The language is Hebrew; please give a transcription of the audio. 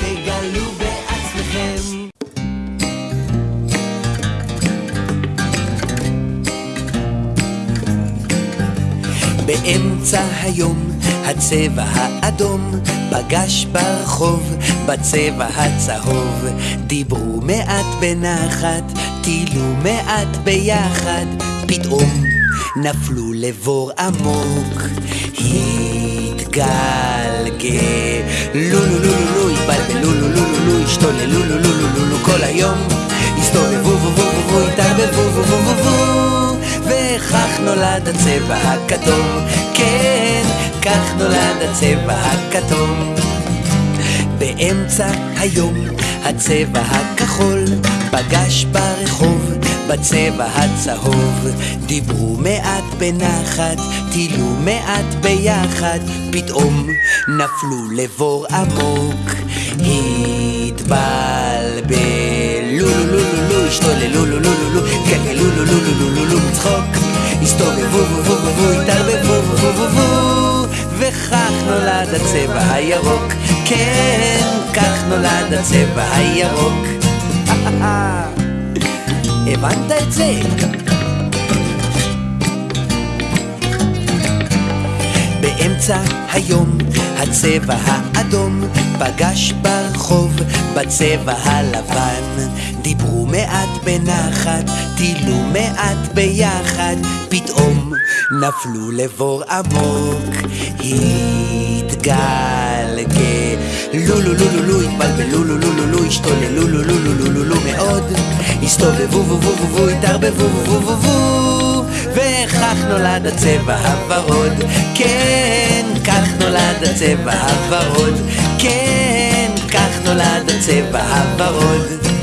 תגלו בעצמכם. באמצע היום, הצבע האדום פגש ברחוב, בצבע הצהוב. דיברו מעט בנחת, טילו מעט ביחד, פתאום נפלו לבור עמוק. התגל... לו לו לו לו התבלבלו לו לו לו לו השתוללו לו לו לו לו כל היום הסתובבו וו התערבבו וו וכך נולד הצבע הכתום. כן, כך נולד הצבע הכתום. באמצע היום הצבע הכחול פגש ברחוב בצבע הצהוב דיברו מעט בנחת, טילו מעט ביחד פתאום נפלו לבור עמוק התבלבלו לו לו לו לו השתוללו לו לו לו לו גלגלו לו לו לו לו לו מצחוק הסתובבו וו וו וו התערבבו וו וו וו וכך נולד הצבע הירוק כן, כך נולד הצבע הירוק הבנת את זה? באמצע היום הצבע האדום פגש ברחוב בצבע הלבן דיברו מעט בנחת, טילו מעט ביחד פתאום נפלו לבור עמוק התגלגלו לו לו לו לו התבלבלו לו לו לו לו השתוללו לו לו לו הסתובבו וו התערבבו וו וכך נולד הצבע הוורוד. כן, כך נולד הצבע הוורוד. כן, כך נולד הצבע הוורוד